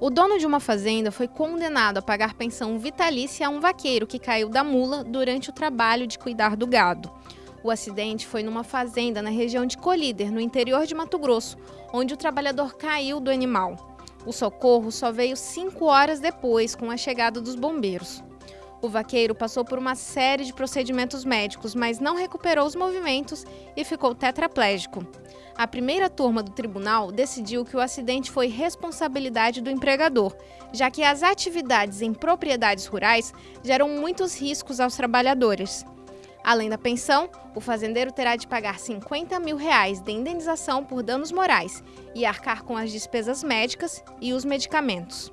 O dono de uma fazenda foi condenado a pagar pensão vitalícia a um vaqueiro que caiu da mula durante o trabalho de cuidar do gado. O acidente foi numa fazenda na região de Colíder, no interior de Mato Grosso, onde o trabalhador caiu do animal. O socorro só veio cinco horas depois, com a chegada dos bombeiros. O vaqueiro passou por uma série de procedimentos médicos, mas não recuperou os movimentos e ficou tetraplégico. A primeira turma do tribunal decidiu que o acidente foi responsabilidade do empregador, já que as atividades em propriedades rurais geram muitos riscos aos trabalhadores. Além da pensão, o fazendeiro terá de pagar 50 mil reais de indenização por danos morais e arcar com as despesas médicas e os medicamentos.